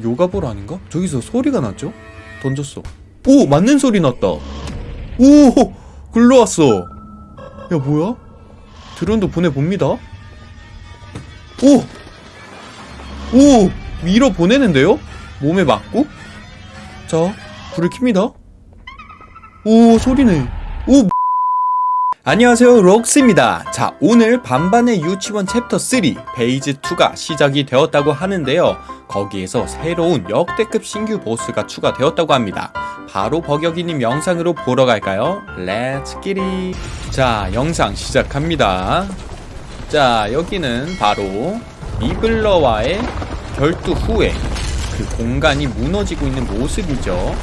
요가볼 아닌가? 저기서 소리가 났죠? 던졌어. 오! 맞는 소리 났다. 오! 굴러왔어. 야, 뭐야? 드론도 보내봅니다. 오! 오! 밀어 보내는데요? 몸에 맞고? 자, 불을 켭니다. 오, 소리네. 오! 안녕하세요 록스입니다. 자 오늘 반반의 유치원 챕터 3 phase 2가 시작이 되었다고 하는데요. 거기에서 새로운 역대급 신규 보스가 추가되었다고 합니다. 바로 버격이님 영상으로 보러 갈까요? Let's get it 자 영상 시작합니다. 자 여기는 바로 미블러와의 결투 후에 그 공간이 무너지고 있는 모습이죠.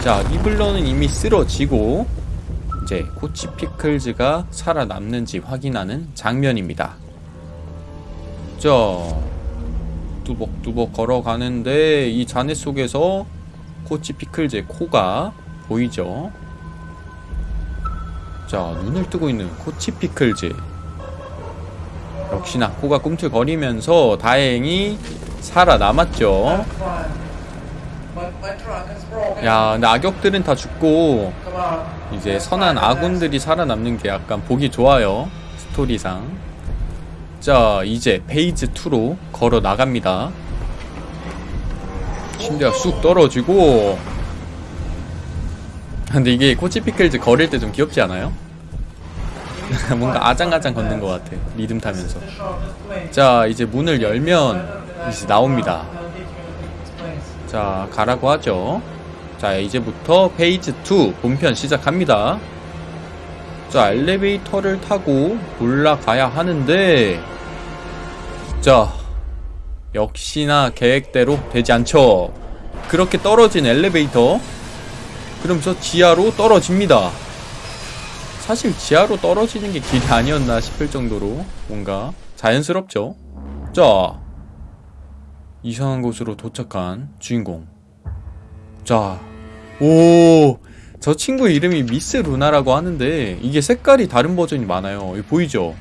자 미블러는 이미 쓰러지고 이제 코치 피클즈가 살아남는지 확인하는 장면입니다. 자, 뚜벅뚜벅 걸어가는데 이 잔해 속에서 코치 피클즈의 코가 보이죠? 자, 눈을 뜨고 있는 코치 피클즈. 역시나 코가 꿈틀거리면서 다행히 살아남았죠. 야, 근데 악역들은 다 죽고 이제 선한 아군들이 살아남는 게 약간 보기 좋아요. 스토리상. 자, 이제 phase 2로 걸어 나갑니다. 침대가 쑥 떨어지고 근데 이게 코치피클즈 걸을 때 좀 귀엽지 않아요? 뭔가 아장아장 걷는 것 같아 리듬 타면서 자 이제 문을 열면 이제 나옵니다 자 가라고 하죠. 자 이제부터 phase 2 본편 시작합니다. 자 엘리베이터를 타고 올라가야 하는데 자 역시나 계획대로 되지 않죠. 그렇게 떨어진 엘리베이터. 그럼 저 지하로 떨어집니다. 사실 지하로 떨어지는 게 길이 아니었나 싶을 정도로 뭔가 자연스럽죠. 자 이상한 곳으로 도착한 주인공 자 오, 저 친구 이름이 미스 루나라고 하는데 이게 색깔이 다른 버전이 많아요. 보이죠?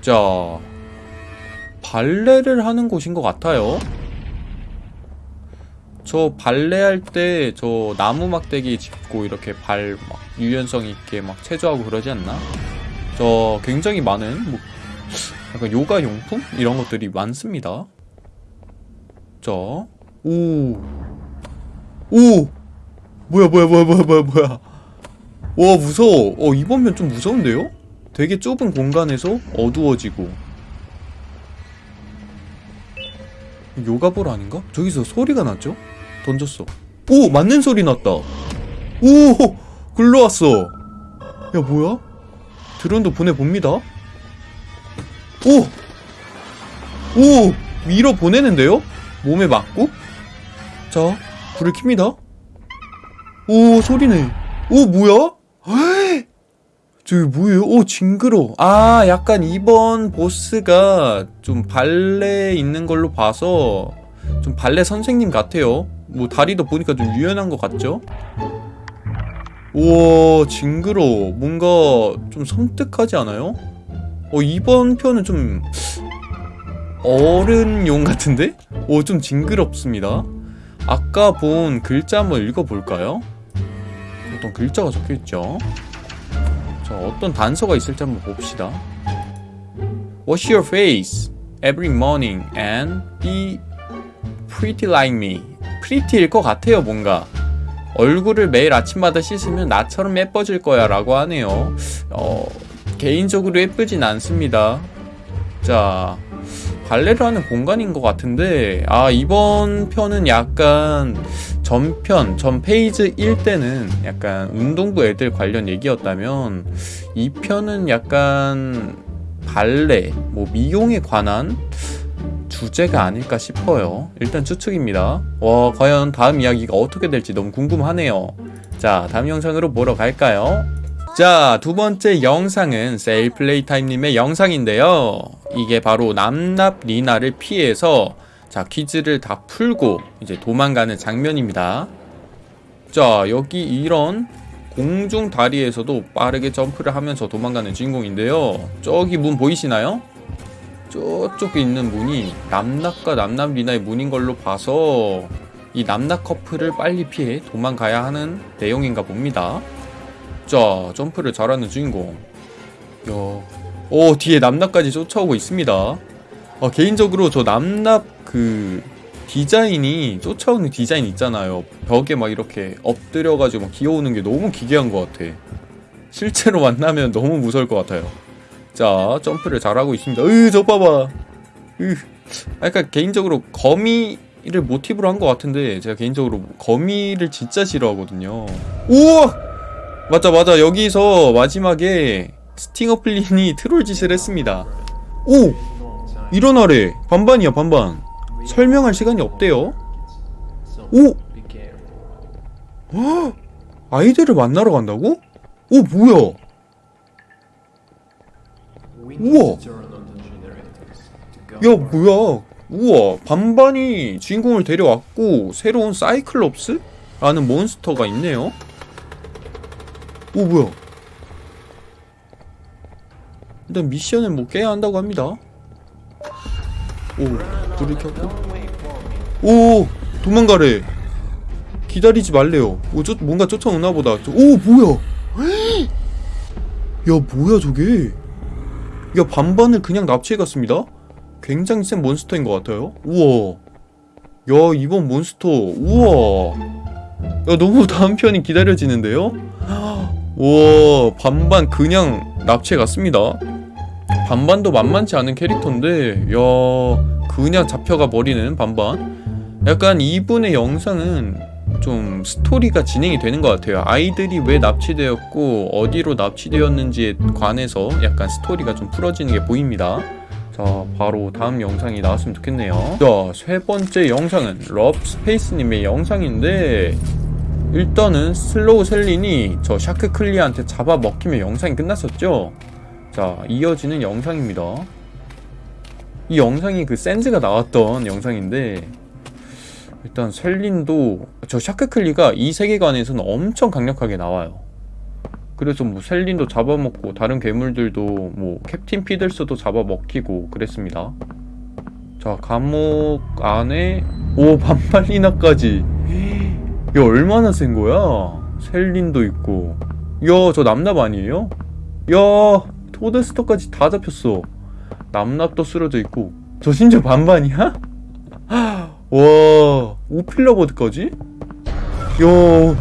자, 발레를 하는 곳인 것 같아요. 저 발레 할 때 저 나무 막대기 짚고 이렇게 발 막 유연성 있게 막 체조하고 그러지 않나? 저 굉장히 많은 뭐 약간 요가 용품 이런 것들이 많습니다. 자, 오. 오! 뭐야 뭐야 뭐야 뭐야 뭐야 뭐야 와 무서워 어 이번 편좀 무서운데요? 되게 좁은 공간에서 어두워지고 요가볼 아닌가? 저기서 소리가 났죠? 던졌어 오! 맞는 소리 났다 오! 글러왔어 야 뭐야? 드론도 보내봅니다 오! 오! 밀어 보내는데요? 몸에 맞고? 자 불을 켭니다 오 소리네 오 뭐야? 저기 뭐예요? 오 징그러 아 약간 이번 보스가 좀 발레 있는 걸로 봐서 좀 발레 선생님 같아요 뭐 다리도 보니까 좀 유연한 것 같죠? 우와 징그러 뭔가 좀 섬뜩하지 않아요? 어 이번 편은 좀 어른용 같은데? 오 좀 징그럽습니다 아까 본 글자 한번 읽어볼까요? 어떤 글자가 적혀있죠? 자, 어떤 단서가 있을지 한번 봅시다. Wash your face every morning and be pretty like me. pretty일 것 같아요, 뭔가. 얼굴을 매일 아침마다 씻으면 나처럼 예뻐질 거야 라고 하네요. 어, 개인적으로 예쁘진 않습니다. 자, 발레를 하는 공간인 것 같은데 아 이번 편은 약간 전편 전 페이지 1 때는 약간 운동부 애들 관련 얘기였다면 이 편은 약간 발레 뭐 미용에 관한 주제가 아닐까 싶어요 일단 추측입니다 와 과연 다음 이야기가 어떻게 될지 너무 궁금하네요 자 다음 영상으로 보러 갈까요? 자, 두 번째 영상은 세일플레이타임님의 영상인데요. 이게 바로 남납 리나를 피해서 자, 퀴즈를 다 풀고 이제 도망가는 장면입니다. 자, 여기 이런 공중 다리에서도 빠르게 점프를 하면서 도망가는 주인공인데요. 저기 문 보이시나요? 저쪽에 있는 문이 남낙과 남남 리나의 문인 걸로 봐서 이 남낙 커플을 빨리 피해 도망가야 하는 내용인가 봅니다. 자, 점프를 잘하는 주인공. 야, 오 뒤에 남낙까지 쫓아오고 있습니다. 아, 개인적으로 저 남낙 그 디자인이 쫓아오는 디자인 있잖아요. 벽에 막 이렇게 엎드려가지고 막 기어오는 게 너무 기괴한 것 같아. 실제로 만나면 너무 무서울 것 같아요. 자, 점프를 잘하고 있습니다. 으, 저 봐봐. 으. 약간 개인적으로 거미를 모티브로 한 것 같은데 제가 개인적으로 거미를 진짜 싫어하거든요. 우와! 맞아, 맞아. 여기서 마지막에 스팅어 플린이 트롤 짓을 했습니다. 오! 일어나래. 반반이야, 반반. 설명할 시간이 없대요. 오! 헉! 아이들을 만나러 간다고? 오, 뭐야? 우와. 야 뭐야 우와 반반이 주인공을 데려왔고 새로운 사이클롭스? 라는 몬스터가 있네요 오 뭐야 일단 미션을 뭐 깨야 한다고 합니다. 오 불을 켰고. 오 도망가래. 기다리지 말래요. 오 쫓, 뭔가 쫓아오나 보다. 저- 오 뭐야? 야 뭐야 저게? 야 반반을 그냥 납치해갔습니다. 굉장히 센 몬스터인 것 같아요. 우와. 야 이번 몬스터. 우와. 야 너무 다음 편이 기다려지는데요? 우와 반반 그냥 납치해갔습니다 반반도 만만치 않은 캐릭터인데 야 그냥 잡혀가 버리는 반반 약간 이분의 영상은 좀 스토리가 진행이 되는 것 같아요. 아이들이 왜 납치되었고 어디로 납치되었는지에 관해서 약간 스토리가 좀 풀어지는 게 보입니다. 자, 바로 다음 영상이 나왔으면 좋겠네요. 자, 세 번째 영상은 럽스페이스님의 영상인데 일단은 슬로우 셀린이 저 샤크 클리한테 잡아먹히면 영상이 끝났었죠. 자, 이어지는 영상입니다. 이 영상이 그 샌즈가 나왔던 영상인데 일단 셀린도 저 샤크클리가 이 세계관에서는 엄청 강력하게 나와요. 그래서 뭐 셀린도 잡아먹고 다른 괴물들도 뭐 캡틴 피들스도 잡아먹히고 그랬습니다. 자 감옥 안에 오 반팔리나까지 야 얼마나 센 거야? 셀린도 있고 야 저 납납 아니에요? 야 토드스터까지 다 잡혔어. 납납도 쓰러져 있고 저 심지어 반반이야? 와 오필러버드까지? 야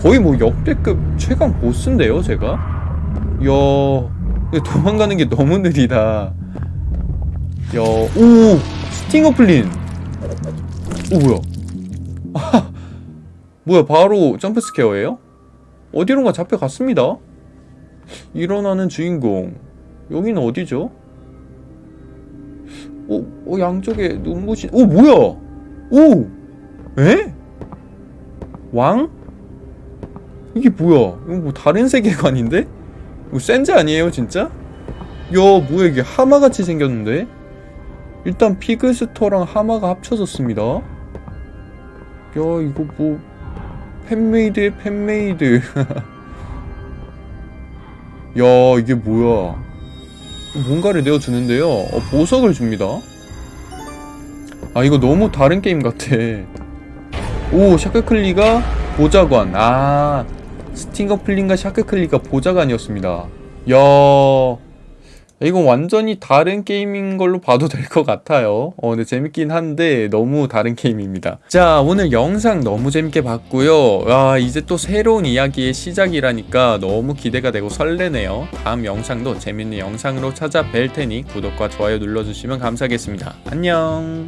거의 뭐 역대급 최강 보스인데요 쟤가? 야 도망가는 게 너무 느리다 야 오 스팅어 플린 오 뭐야 아, 뭐야 바로 jump scare예요? 어디론가 잡혀갔습니다 일어나는 주인공 여기는 어디죠? 오, 오 양쪽에 눈부신 오 뭐야 오 에? 왕? 이게 뭐야 이거 뭐 다른 세계관인데? 이거 센즈 아니에요 진짜? 야 뭐야 이게 하마같이 생겼는데? 일단 피그스터랑 하마가 합쳐졌습니다 야 이거 뭐 fan-made의 fan-made 야 이게 뭐야? 뭔가를 내어주는데요? 어, 보석을 줍니다. 아 이거 너무 다른 게임 같아. 오 샤크클리가 보좌관. 아 스팅어 플린과 샤크클리가 보좌관이었습니다. 야 이건 완전히 다른 게임인 걸로 봐도 될 것 같아요. 어 근데 재밌긴 한데 너무 다른 게임입니다. 자 오늘 영상 너무 재밌게 봤고요. 와 이제 또 새로운 이야기의 시작이라니까 너무 기대가 되고 설레네요. 다음 영상도 재밌는 영상으로 찾아뵐 테니 구독과 좋아요 눌러주시면 감사하겠습니다. 안녕